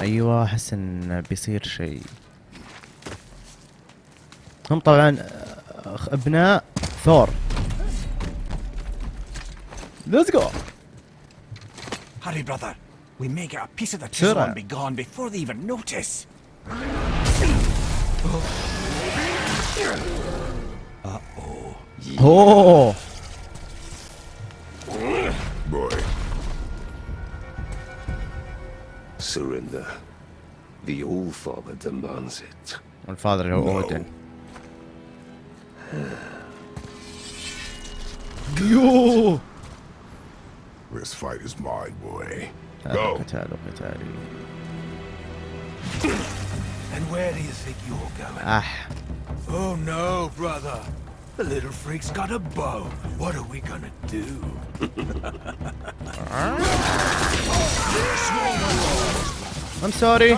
أيوه أحس إن بيصير شيء. هم طبعا أبناء ثور. ليتس جو هاري براذر وي ميك ا بيس اوف ذا تشيز بي جون بيفور ذي ايفن نوتس اوه The All-Father demands it. All-Father no. order. Yo! This fight is mine, boy. Go. And where do you think you're going? Ah. Oh no, brother. The little freak's got a bow. What are we gonna do? I'm sorry.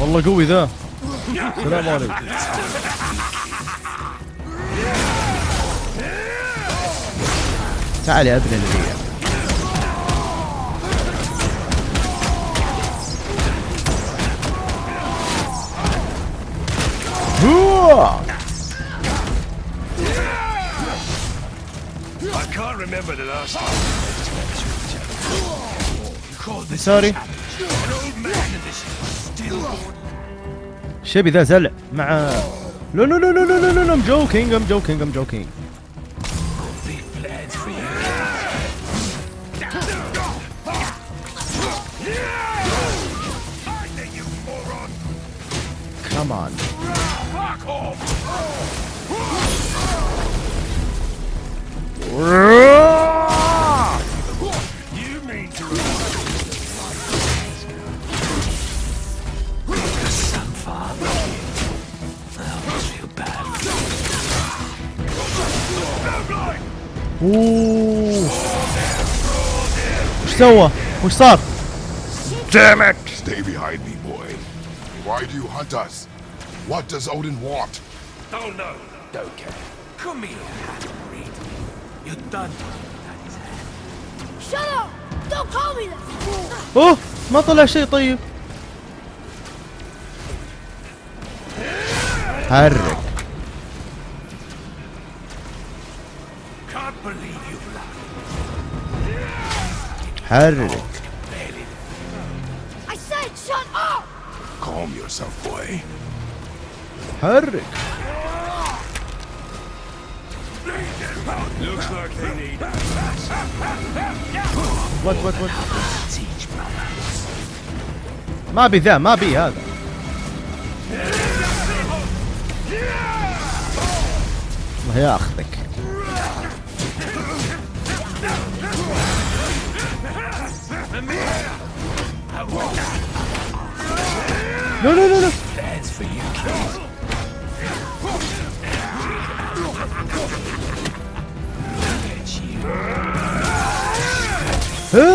والله قوي ذا. السلام عليكم. تعال يا ابن الهي. هو remember the last time. Call this Sorry. An old man in this still شبي ذا زلع مع لا لا لا لا لا لا لا ام جوكينج ام جوكينج ام جوكينج كمان You mean to some father That Ooh. Still one. We're stuck. Damn it! Stay behind me, boy. Why do you hunt us? What does Odin want? Oh, Don't know. Don't care. Come here. You're done. Shut up! Don't call me that! اوه ما طلع شيء طيب حرك. حرك I said shut up! Calm yourself, boy. حرك وات وات وات. ما بي ذا ما بي هذا. الله ياخذك لا لا لا لا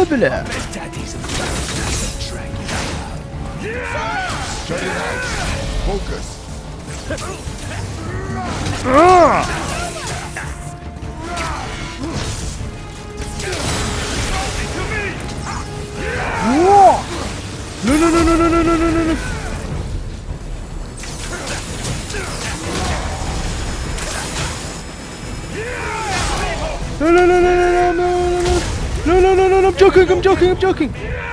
bile. No no no no no no no no no. Joking I'm joking I'm joking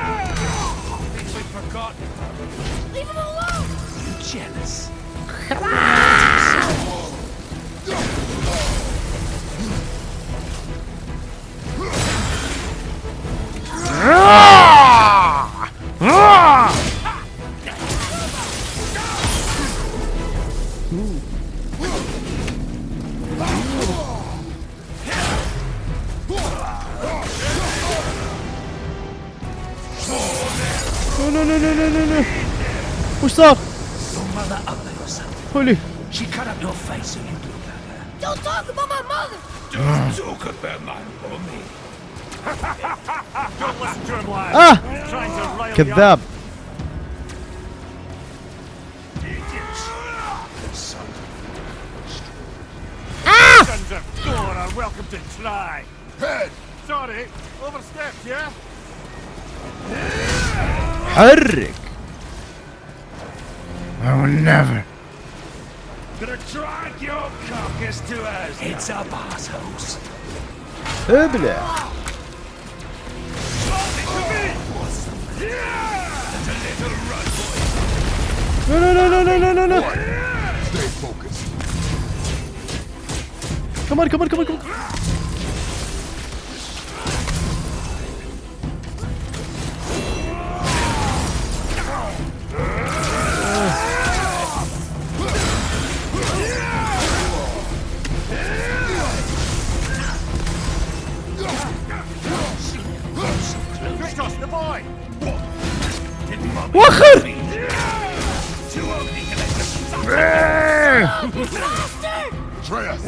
كذاب Idiots. Son Sons of Dora. You're welcome to try. Head! Sorry, overstepped, yeah? حرك I will never Gonna drag your carcass to us. Heads up, assholes. ابلع No, no, no, no, no, no, no, no! Stay focused. Come on, come on, come on, come on! betray us.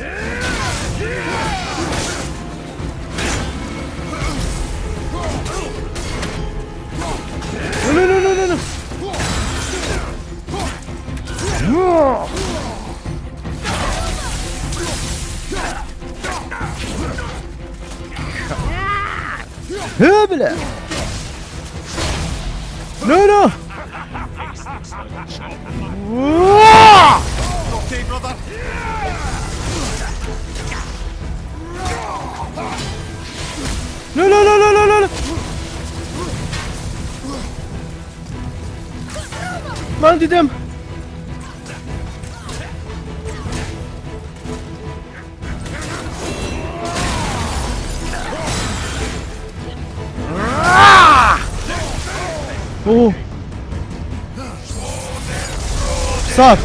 No, no, no, no, no, no. Höble! No, no! No, no, no, no, no, no, no. Mounted them. Oh. Stop.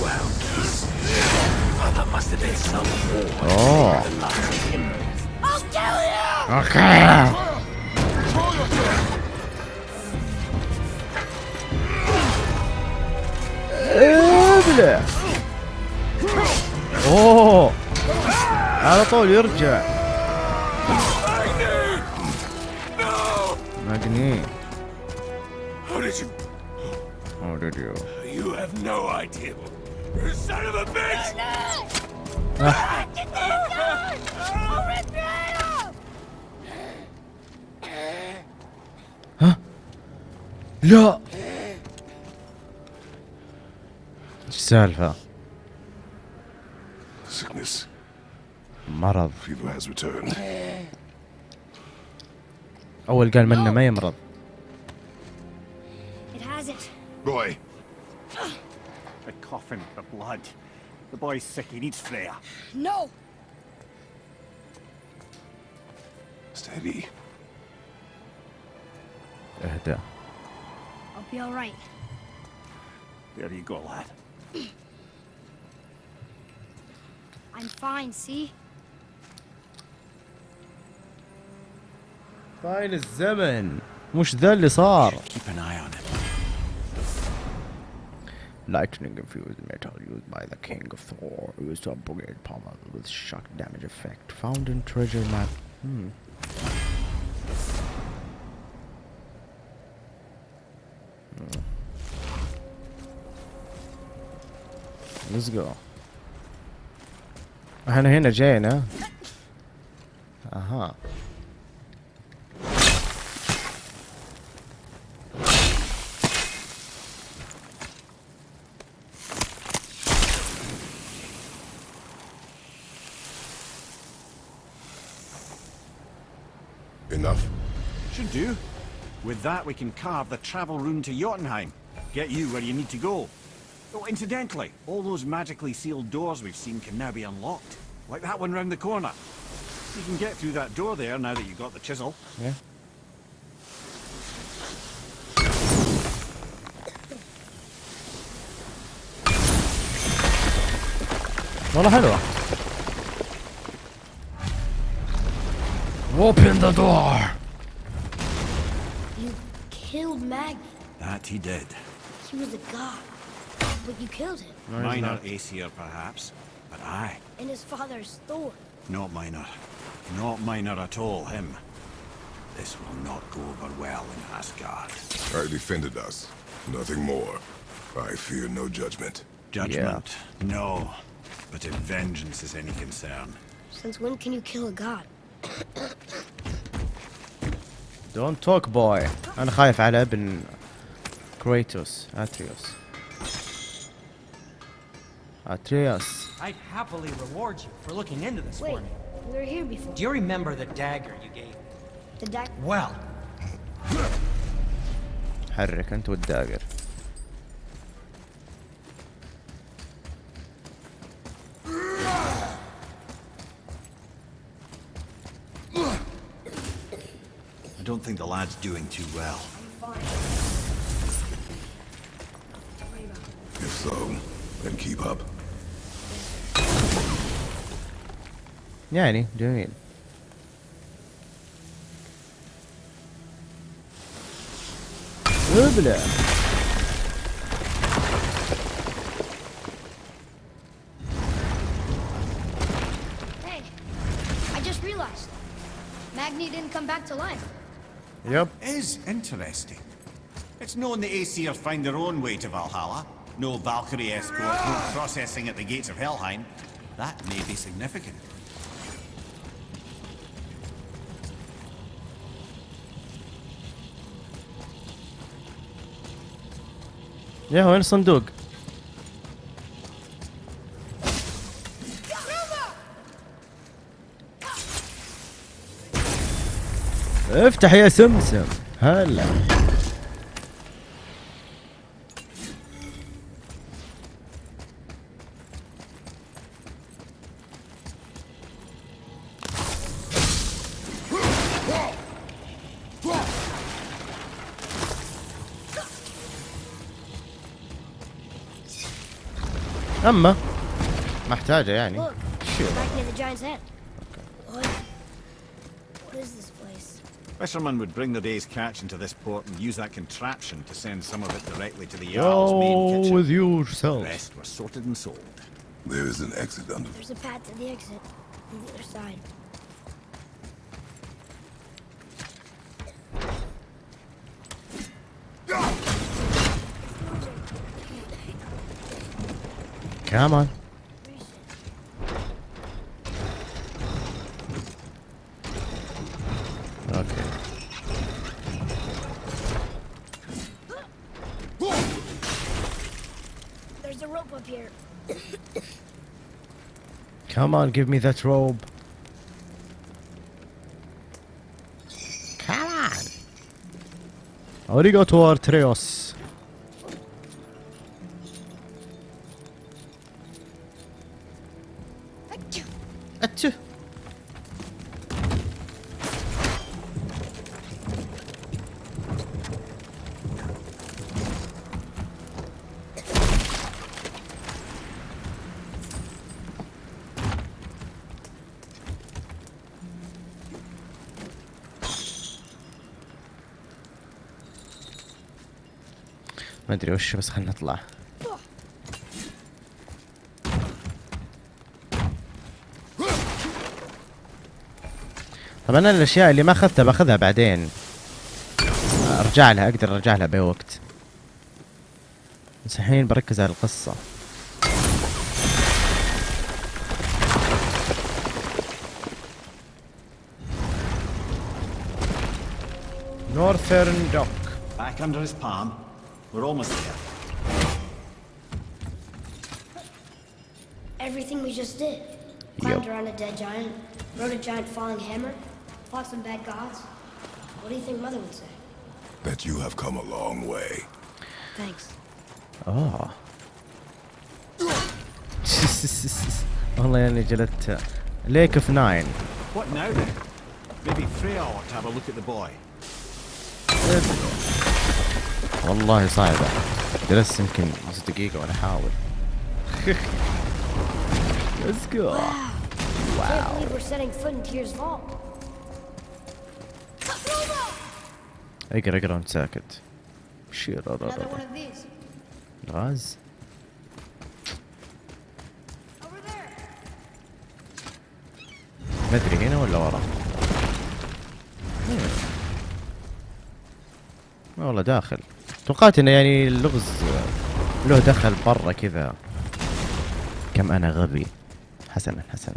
Well, mother must have been some war. Oh. Okay. i бля. О, Анатолий, Юрджа. How did you? How did you? You have no idea. You son of a bitch! Ah. لا إيش السالفة؟ Sickness. مرض. أول قال منه ما يمرض. Boy, The coffin, the blood. The boy's sick, he needs Freya. No! Steady. اهدى I'll be alright. There you go, lad. I'm fine, see? فاين الزمن مش ذا اللي صار Keep an eye on him. Lightning infused metal used by the king of Thor used to upgrade pommel with shock damage effect found in treasure map. Hmm. Hmm. let's go. Ano yun na, Jay, Uh huh. Enough. Should do. With that, we can carve the travel rune to Jotunheim. Get you where you need to go. Oh, incidentally, all those magically sealed doors we've seen can now be unlocked. Like that one round the corner. You can get through that door there now that you've got the chisel. Yeah. Vad är? Open the door! You killed Magni. That he did. He was a god. But you killed him. Minor Aesir, perhaps. But I, And his father's Thor. not minor. Not minor at all, him. This will not go over well in Asgard. I defended us. Nothing more. I fear no judgment. Judgment? No. But if vengeance is any concern, Since when can you kill a god? Don't talk boy انا خايف على ابن كريتوس اتريوس اتريوس I'd happily reward you for looking into this Wait, for me. we were here before. Do you remember the dagger you gave me? The doc. Well, حرك انت والداقر I don't think the lad's doing too well. If so, then keep up. يعني جميل ابلع Hey, I just realized. Magni didn't come back to life. يب Is interesting. It's known the Aesir find their own way to Valhalla. No Valkyrie escort, no processing at the gates of Helheim. That may be significant. يا وين الصندوق افتح يا سمسم. هلا. What is this place? Fishermen would bring their day's catch into this port and use that contraption to send some of it directly to the Jarl's main Go kitchen. with The yourself rest were sorted and sold. There is an exit under There's a path to the exit on the other side. Come on. Okay. There's a rope up here. Come on, give me that robe. Come on. Arigato Artreos. أدري وش بس خلنا نطلع. طبعا أنا الأشياء اللي ما أخذتها بأخذها بعدين. أرجع لها أقدر أرجع لها بأي وقت. بس الحين بركز على القصة. نورثرن دوك Back under his palm. We're almost there. Everything we just did. Climbed around a dead giant, rode a giant falling hammer, fought some bad gods. What do you think Mother would say? that you have come a long way. Thanks. اه والله اني جلدت ليك اوف ناين What now then? Maybe Freya ought to have a look at the boy. والله صعبة. جلست يمكن نص دقيقة وأنا احاول Let's go. Can't believe we're setting foot in Tyr's vault. أقرأ أقرأ وانت ساكت. غاز. ما ادري هنا ولا ورا؟ ما والله داخل. توقعت انه يعني اللغز له دخل برا كذا. كم أنا غبي. حسنا حسنا.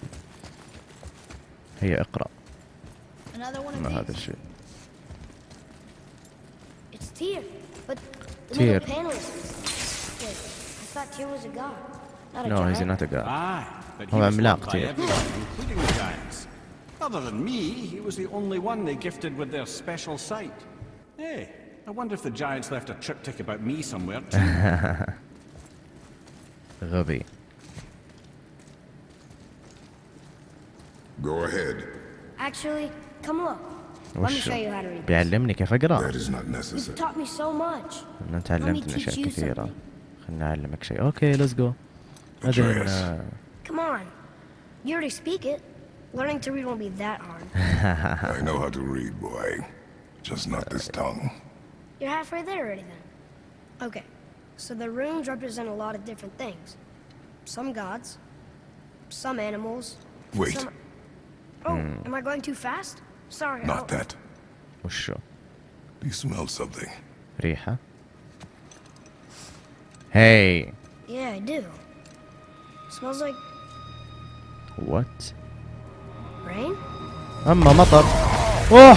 هيا اقرأ. ما هذا الشيء. تير No, he's not a god. هو عملاق تير. Other than me, he was the only one they gifted with their special sight. Hey, I wonder if the giants left a triptych about me somewhere too. غبي Go ahead. Actually, come look. Let me وش show you how to read. this. بيعلمني كيف اقرا That is not You've necessary. taught me so much. انا Let me تعلمت من teach اشياء you كثيرة something. خلنا اعلمك شيء اوكي ليتس جو بعدين Atreus. آه، Come on. You already speak it. Learning to read won't be that hard. I know how to read, boy. Just not this tongue. You're halfway there already then. Okay. So the runes represent a lot of different things. Some gods, some animals. Wait. Some... Oh, am I going too fast? Sorry. I Not don't- that. وشو Do you smell something? ريحة هاي Yeah, I do. smells like وات rain. اما مطر اوه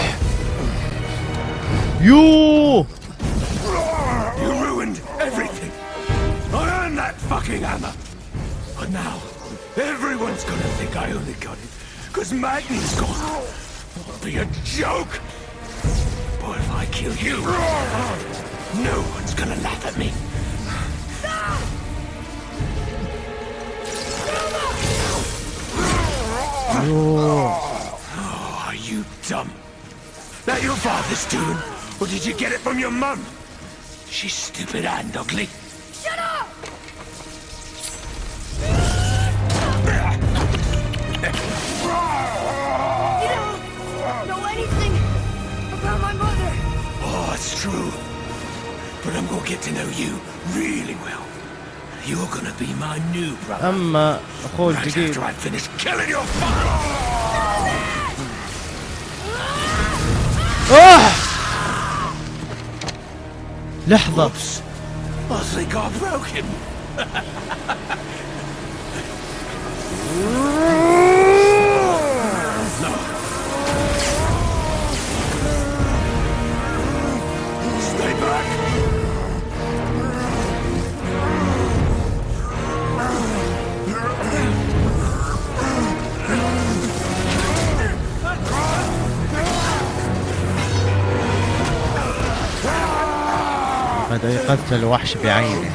يو You ruined everything. I earned that fucking hammer. But now, everyone's gonna think I only got it because Magni's gone. It'll be a joke. But if I kill you, no one's gonna laugh at me. Oh, are you dumb? That your father's doing? Or did you get it from your mum? She's stupid and ugly. Shut up! You don't know anything about my mother. Oh, it's true. But I'm gonna get to know you really well. You're gonna be my new brother. اما اخوه Right الجديد after I finish killing your father. اوه لحظة Oops. I think I broke him. بدأ يقتل وحش بعينه.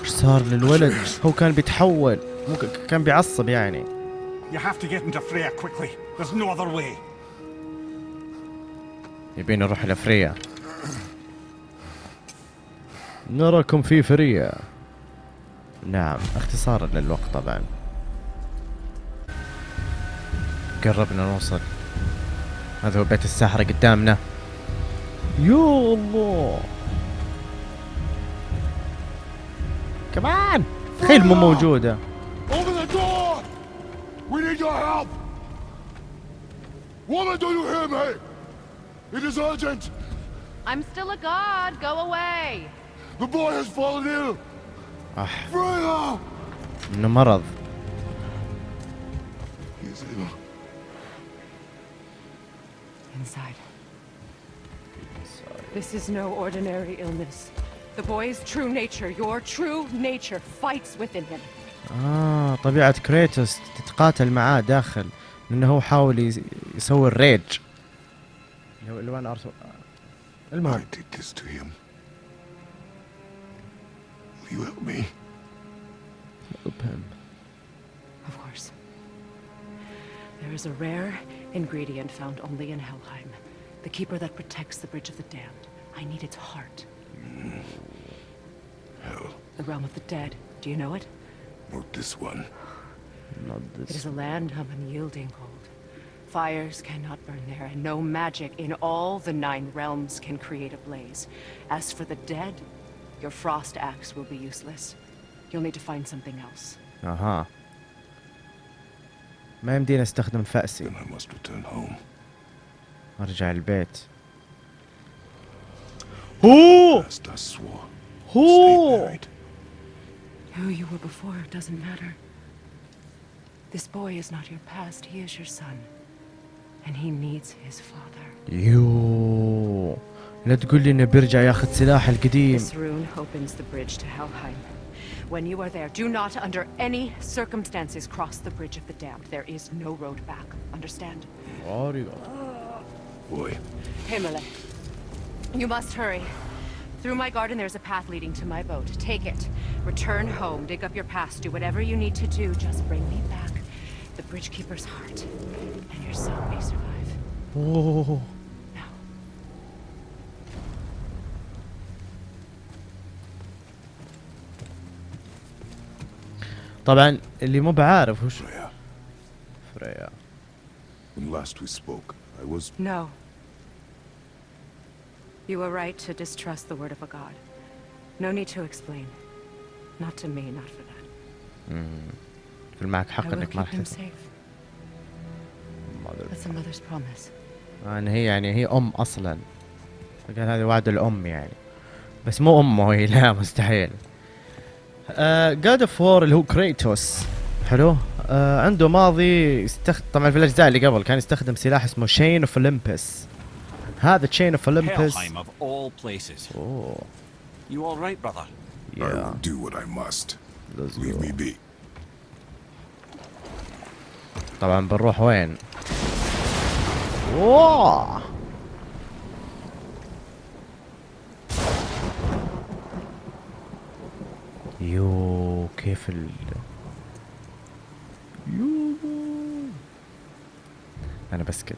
إيش صار للولد؟ هو كان بيتحول. مو كان بيعصب يعني. You have to get into Freya quickly. There's no other way. يبين نروح لفريا. نراكم في فريا. نعم اختصارا للوقت طبعا قربنا نوصل هذا هو بيت الساحرة قدامنا يا الله كمان تخيل مو موجودة Open the door! We need your help! Woman, do you hear me? It is urgent! I'm still a god. Go away. The boy has fallen ill! Freya! انه مرض. Inside. This is no ordinary illness. The boy's true nature, your true nature, fights within him. آه طبيعة كريتوس تتقاتل معاه داخل لأنه هو حاول يس- يسوي الريج اللي هو الوان ارسو I المهم you help me? Help him. Of course. There is a rare ingredient found only in Helheim. The keeper that protects the Bridge of the Damned. I need its heart. Mm. Hell. The realm of the dead. Do you know it? Not this one. Not this. It is a land of unyielding hold. Fires cannot burn there, and no magic in all the nine realms can create a blaze. As for the dead, your frost axe will be useless. You'll need to find something else. اها ما يمدينا استخدم فأسي Then I must return home. ارجع البيت هو Last us swore. هو Married. Who you were before doesn't matter. This boy is not your past, he is your son. And he needs his father. يو لا تقول لي انه بيرجع ياخذ سلاح القديم This rune opens the bridge to Helheim. When you are there, do not under any circumstances cross the bridge of the damned. There is no road back. Understand? Boy, Himmele. You must hurry. Through my garden, there's a path leading to my boat. Take it. Return home, dig up your past, do whatever you need to do. Just bring me back the Bridgekeeper's heart. And your son may survive. اوه طبعا اللي مو بعارف وش Freya, فريا when last we spoke, I was No. You were right to distrust the word of a god. No need to explain. Not to me, not for that. يكون معك حق انك ما راح. That's a mother's promise. ان هي يعني هي ام أصلا فقال هذه وعد الام يعني بس مو امه هي لا مستحيل جاد اوف وور اللي هو كريتوس حلو. آه عنده ماضي يستخدم طبعا في الأجزاء اللي قبل كان يستخدم سلاح اسمه شين اوف اولمبس هذا تشين اوف اولمبس You all right, brother? I يا will do what I must. let's Leave go. me be. طبعا بنروح وين؟ واو! يو كيف ال؟ يو. أنا بسكت.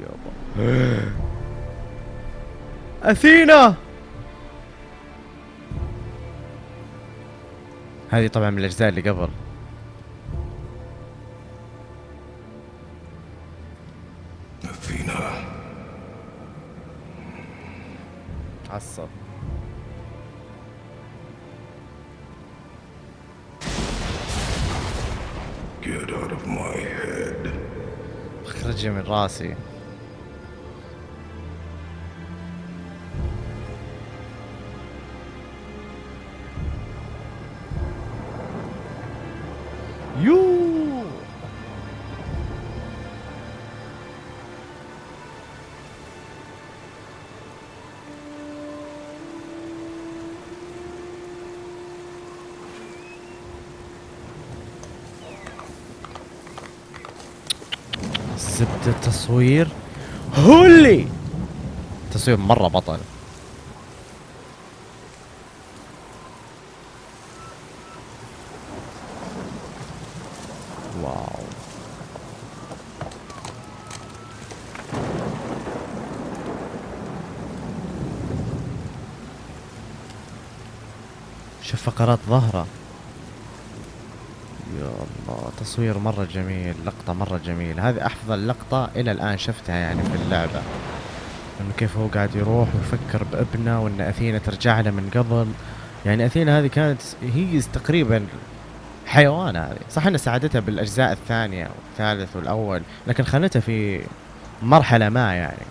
يابا. أثينا! هذه طبعا من الأجزاء اللي قبل. Athena, عصب. Get out of my head. اخرجي من راسي. زبدة التصوير. هولي تصوير مرة بطل. واو. شوف فقرات ظهرة. تصوير مرة جميل لقطة مرة جميل هذه أفضل لقطة إلى الآن شفتها يعني في اللعبة. إنه كيف هو قاعد يروح ويفكر بابنه وإن أثينا ترجع له من قبل. يعني أثينا هذه كانت هي تقريبا حيوان هذه. صح إن ساعدتها بالأجزاء الثانية والثالث والأول لكن خانتها في مرحلة ما يعني.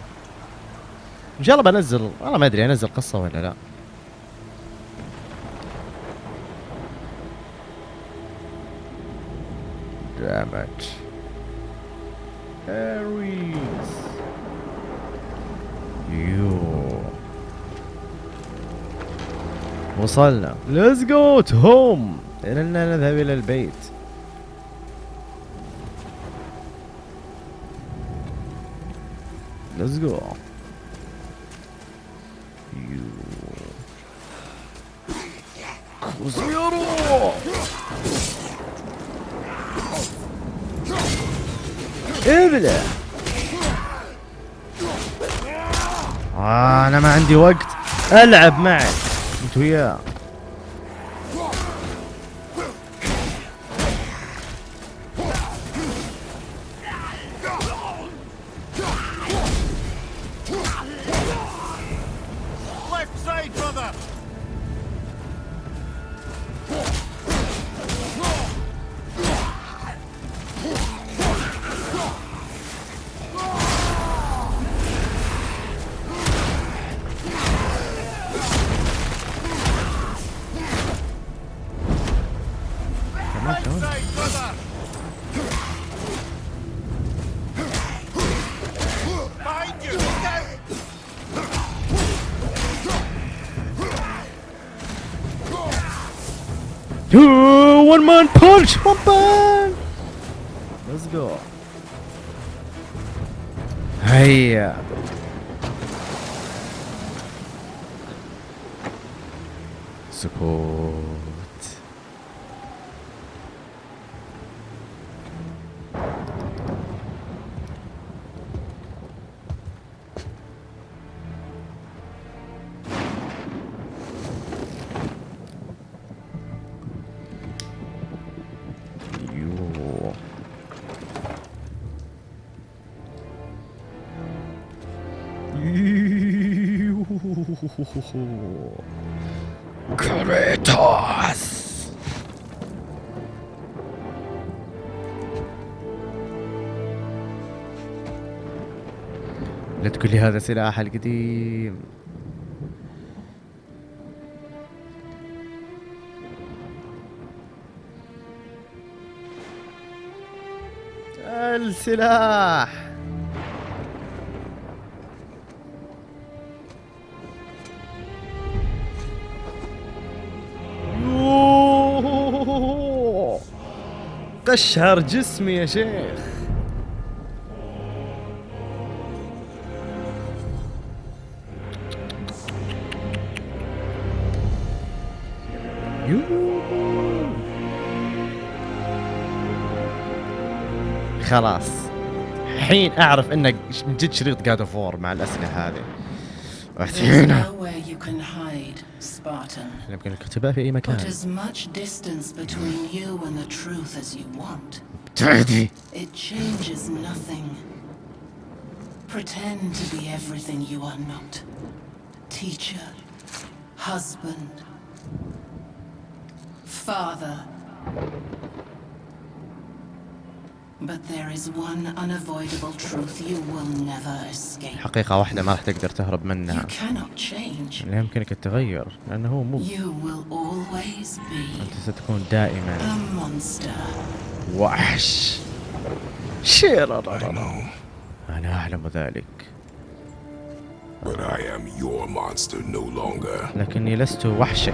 إن شاء الله بنزل والله ما أدري أنزل قصة ولا لا. Damn it. Aries. يو وصلنا Let's go to home إننا نذهب إلى البيت Let's go كوزيرو ابلع. آه أنا ما عندي وقت. ألعب معك أنت وياه. One man punch! One man! Let's go. Hey. Uh, كريتوس لا تقول لي هذا سلاح القديم. السلاح! قشهر جسمي يا شيخ. خلاص الحين أعرف إنك جد شريط جاد اوف وور مع الاسلحه هذه Athena. There's nowhere you can hide, Spartan. Put as much distance between you and the truth as you want. It changes nothing. Pretend to be everything you are not. Teacher, husband, father, But there is one unavoidable truth you will never escape. حقيقة واحدة ما راح تقدر تهرب You منها cannot change. لا يمكنك التغير لأنه هو مو. You will always be أنت ستكون دائما. a monster. وحش. شير I know, أنا أعلم ذلك. But I am your monster no longer. لكني لست وحشك.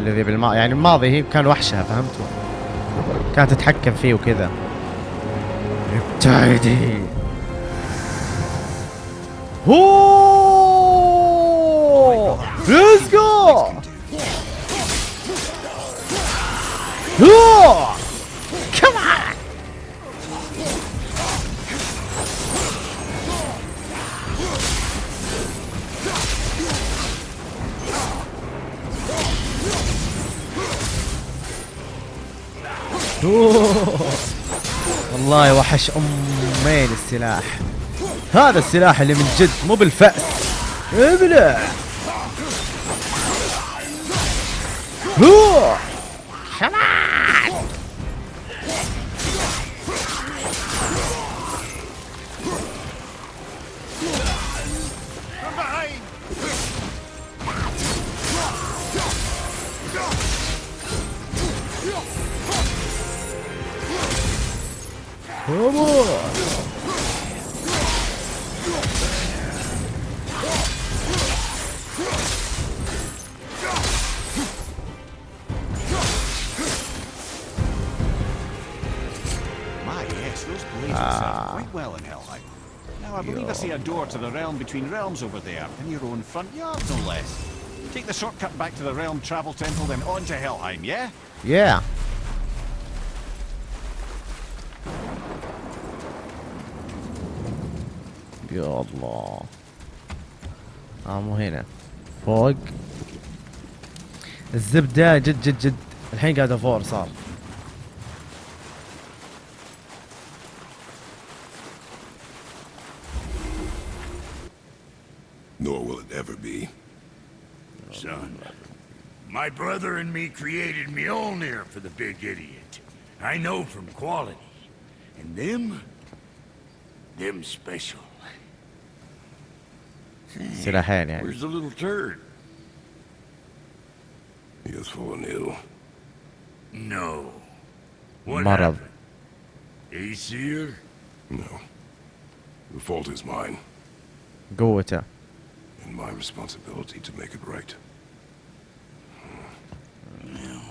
الذي بالماضي يعني الماضي هي كان وحشها فهمتوا كانت تتحكم فيه وكذا. 엑자이디 오! 렛츠고! 오! والله وحش امين السلاح. هذا السلاح اللي من جد مو بالفأس. ابلع هو! My yes, those blades ah. will serve quite well in Helheim. Now I believe I see a door to the realm between realms over there, in your own front yard, no less. Take the shortcut back to the realm travel temple, then on to Helheim, yeah? Yeah يا الله اه مو هنا فوق الزبدة جد جد جد الحين قاعد افور صار Nor will it ever be. Son, my brother and me created Mjolnir for the big idiot. I know from quality. And them? Them special. Should I had that? Where's the little turd? He is fallen ill. No. What Mother. happened? Aesir? No. The fault is mine. Go with her. And my responsibility to make it right. Well,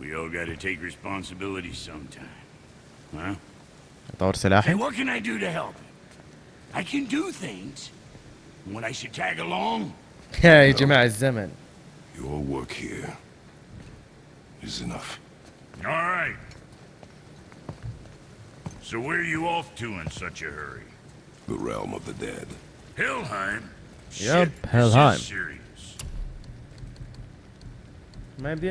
we all gotta take responsibility sometime. Huh? Hey, what can I do to help? I can do things, When I should tag along, يا جماعة الزمن Your work here is enough. All right. So where are you off to in such a hurry? The realm of the dead. Helheim? Yep, Shit, this is Helheim. serious. ما يبدي